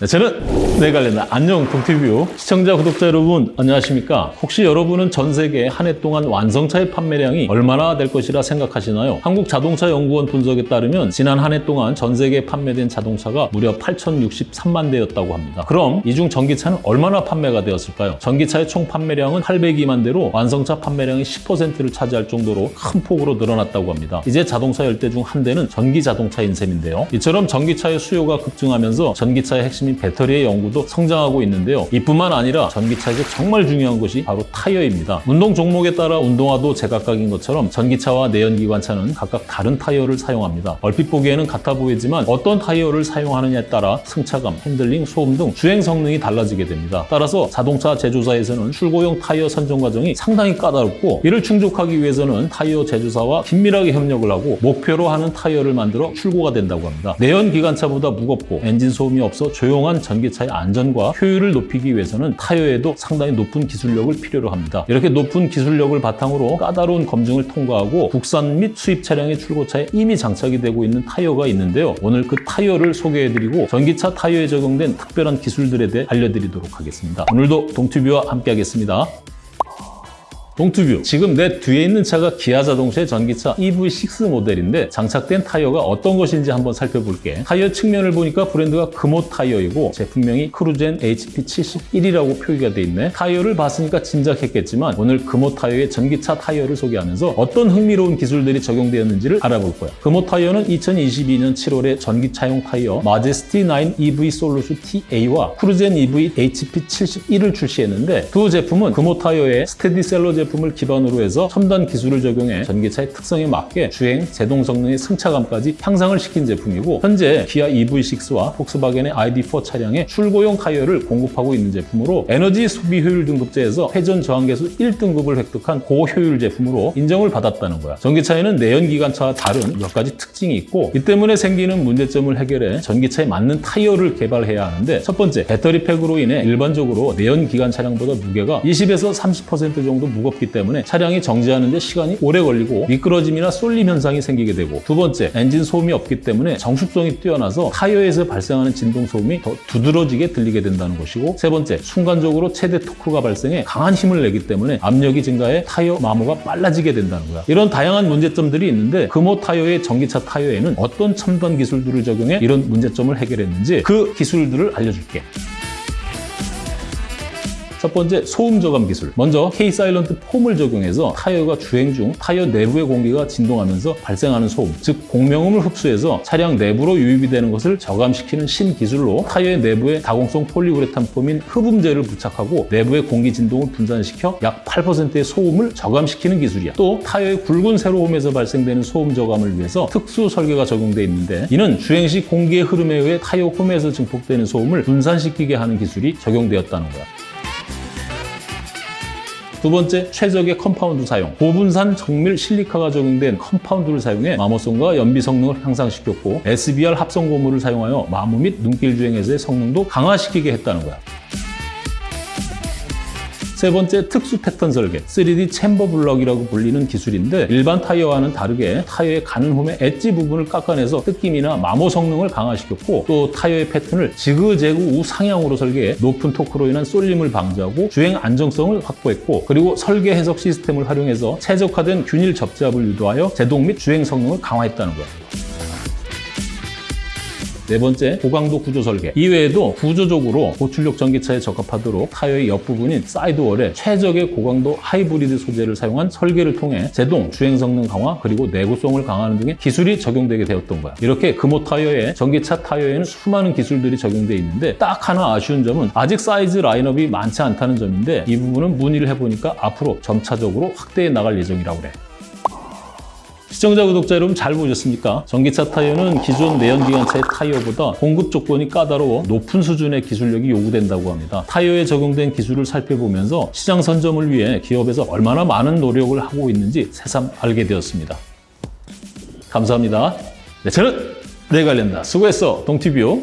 네, 저는 내관련다 안녕 동티뷰 시청자 구독자 여러분 안녕하십니까 혹시 여러분은 전 세계 한 해 동안 완성차의 판매량이 얼마나 될 것이라 생각하시나요? 한국자동차연구원 분석에 따르면 지난 한 해 동안 전 세계에 판매된 자동차가 무려 8,063만 대였다고 합니다 그럼 이 중 전기차는 얼마나 판매가 되었을까요? 전기차의 총 판매량은 802만 대로 완성차 판매량의 10%를 차지할 정도로 큰 폭으로 늘어났다고 합니다 이제 자동차 열대 중 한 대는 전기 자동차인 셈인데요 이처럼 전기차의 수요가 급증하면서 전기차의 핵심 핵심인 배터리의 연구도 성장하고 있는데요. 이뿐만 아니라 전기차에서 정말 중요한 것이 바로 타이어입니다. 운동 종목에 따라 운동화도 제각각인 것처럼 전기차와 내연기관차는 각각 다른 타이어를 사용합니다. 얼핏 보기에는 같아 보이지만 어떤 타이어를 사용하느냐에 따라 승차감, 핸들링, 소음 등 주행 성능이 달라지게 됩니다. 따라서 자동차 제조사에서는 출고용 타이어 선정 과정이 상당히 까다롭고 이를 충족하기 위해서는 타이어 제조사와 긴밀하게 협력을 하고 목표로 하는 타이어를 만들어 출고가 된다고 합니다. 내연기관차보다 무겁고 엔진 소음이 없어 조용 조용한 전기차의 안전과 효율을 높이기 위해서는 타이어에도 상당히 높은 기술력을 필요로 합니다. 이렇게 높은 기술력을 바탕으로 까다로운 검증을 통과하고 국산 및 수입 차량의 출고차에 이미 장착이 되고 있는 타이어가 있는데요. 오늘 그 타이어를 소개해드리고 전기차 타이어에 적용된 특별한 기술들에 대해 알려드리도록 하겠습니다. 오늘도 동튜브와 함께하겠습니다. 동튜브. 지금 내 뒤에 있는 차가 기아 자동차의 전기차 EV6 모델인데 장착된 타이어가 어떤 것인지 한번 살펴볼게. 타이어 측면을 보니까 브랜드가 금호 타이어이고 제품명이 크루젠 HP71이라고 표기가 돼 있네. 타이어를 봤으니까 짐작했겠지만 오늘 금호 타이어의 전기차 타이어를 소개하면서 어떤 흥미로운 기술들이 적용되었는지를 알아볼 거야. 금호 타이어는 2022년 7월에 전기차용 타이어 마제스티 9 EV 솔루스 TA와 크루젠 EV HP71을 출시했는데 두 제품은 금호 타이어의 스테디셀러 제품 제품을 기반으로 해서 첨단 기술을 적용해 전기차의 특성에 맞게 주행, 제동 성능의 승차감까지 향상을 시킨 제품이고 현재 기아 EV6와 폭스바겐의 ID4 차량의 출고용 타이어를 공급하고 있는 제품으로 에너지 소비 효율 등급제에서 회전 저항계수 1등급을 획득한 고효율 제품으로 인정을 받았다는 거야. 전기차에는 내연기관차와 다른 몇 가지 특징이 있고 이 때문에 생기는 문제점을 해결해 전기차에 맞는 타이어를 개발해야 하는데 첫 번째, 배터리 팩으로 인해 일반적으로 내연기관 차량보다 무게가 20에서 30% 정도 무겁 무겁기 때문에 차량이 정지하는 데 시간이 오래 걸리고 미끄러짐이나 쏠림 현상이 생기게 되고 두 번째, 엔진 소음이 없기 때문에 정숙성이 뛰어나서 타이어에서 발생하는 진동 소음이 더 두드러지게 들리게 된다는 것이고 세 번째, 순간적으로 최대 토크가 발생해 강한 힘을 내기 때문에 압력이 증가해 타이어 마모가 빨라지게 된다는 거야. 이런 다양한 문제점들이 있는데 금호 타이어의 전기차 타이어에는 어떤 첨단 기술들을 적용해 이런 문제점을 해결했는지 그 기술들을 알려줄게. 첫 번째 소음 저감 기술. 먼저 K 사일런트 폼을 적용해서 타이어가 주행 중 타이어 내부의 공기가 진동하면서 발생하는 소음, 즉 공명음을 흡수해서 차량 내부로 유입이 되는 것을 저감시키는 신기술로 타이어의 내부에 다공성 폴리우레탄 foam인 흡음재를 부착하고 내부의 공기 진동을 분산시켜 약 8%의 소음을 저감시키는 기술이야. 또 타이어의 굵은 세로홈에서 발생되는 소음 저감을 위해서 특수 설계가 적용되어 있는데 이는 주행 시 공기의 흐름에 의해 타이어 홈에서 증폭되는 소음을 분산시키게 하는 기술이 적용되었다는 거야. 두 번째, 최적의 compound 사용. 고분산 정밀 실리카가 적용된 compound를 사용해 마모성과 연비 성능을 향상시켰고 SBR 합성 고무를 사용하여 마모 및 눈길 주행에서의 성능도 강화시키게 했다는 거야. 세 번째 특수 패턴 설계 3D 챔버 블럭이라고 불리는 기술인데 일반 타이어와는 다르게 타이어의 가는 홈의 엣지 부분을 깎아내서 뜯김이나 마모 성능을 강화시켰고 또 타이어의 패턴을 지그재그 우상향으로 설계해 높은 토크로 인한 쏠림을 방지하고 주행 안정성을 확보했고 그리고 설계 해석 시스템을 활용해서 최적화된 균일 접지압을 유도하여 제동 및 주행 성능을 강화했다는 거예요. 네 번째, 고강도 구조 설계. 이외에도 구조적으로 고출력 전기차에 적합하도록 타이어의 옆부분인 sidewall에 최적의 고강도 하이브리드 소재를 사용한 설계를 통해 제동, 주행 성능 강화, 그리고 내구성을 강화하는 등의 기술이 적용되게 되었던 거야. 이렇게 금호 타이어에 전기차 타이어에는 수많은 기술들이 적용되어 있는데 딱 하나 아쉬운 점은 아직 사이즈 라인업이 많지 않다는 점인데 이 부분은 문의를 해보니까 앞으로 점차적으로 확대해 나갈 예정이라고 그래. 시청자, 구독자 여러분 잘 보셨습니까? 전기차 타이어는 기존 내연기관차의 타이어보다 공급 조건이 까다로워 높은 수준의 기술력이 요구된다고 합니다. 타이어에 적용된 기술을 살펴보면서 시장 선점을 위해 기업에서 얼마나 많은 노력을 하고 있는지 새삼 알게 되었습니다. 감사합니다. 네, 저는 내관련다. 수고했어, 동티뷰.